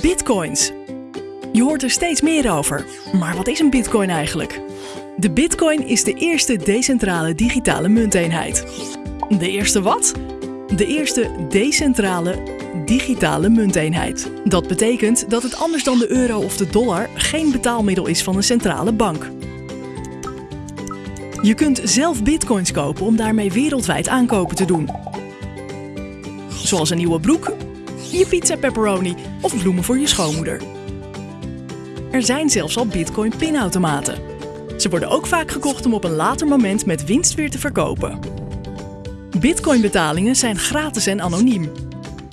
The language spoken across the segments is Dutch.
Bitcoins. Je hoort er steeds meer over. Maar wat is een bitcoin eigenlijk? De bitcoin is de eerste decentrale digitale munteenheid. De eerste wat? De eerste decentrale digitale munteenheid. Dat betekent dat het anders dan de euro of de dollar geen betaalmiddel is van een centrale bank. Je kunt zelf bitcoins kopen om daarmee wereldwijd aankopen te doen. Zoals een nieuwe broek, je pizza pepperoni of bloemen voor je schoonmoeder. Er zijn zelfs al bitcoin pinautomaten. Ze worden ook vaak gekocht om op een later moment met winst weer te verkopen. Bitcoin-betalingen zijn gratis en anoniem.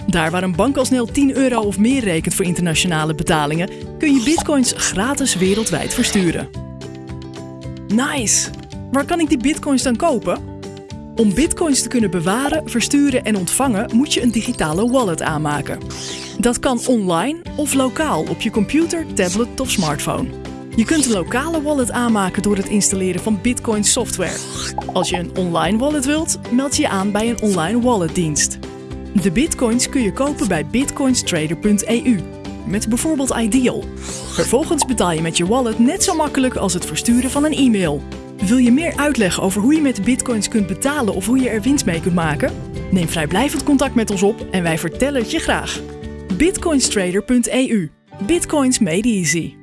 Daar waar een bank al snel 10 euro of meer rekent voor internationale betalingen, kun je bitcoins gratis wereldwijd versturen. Nice! Waar kan ik die bitcoins dan kopen? Om bitcoins te kunnen bewaren, versturen en ontvangen moet je een digitale wallet aanmaken. Dat kan online of lokaal op je computer, tablet of smartphone. Je kunt een lokale wallet aanmaken door het installeren van Bitcoin software. Als je een online wallet wilt, meld je aan bij een online walletdienst. De bitcoins kun je kopen bij bitcoinstrader.eu met bijvoorbeeld Ideal. Vervolgens betaal je met je wallet net zo makkelijk als het versturen van een e-mail. Wil je meer uitleg over hoe je met bitcoins kunt betalen of hoe je er winst mee kunt maken? Neem vrijblijvend contact met ons op en wij vertellen het je graag. bitcoinstrader.eu Bitcoins made easy.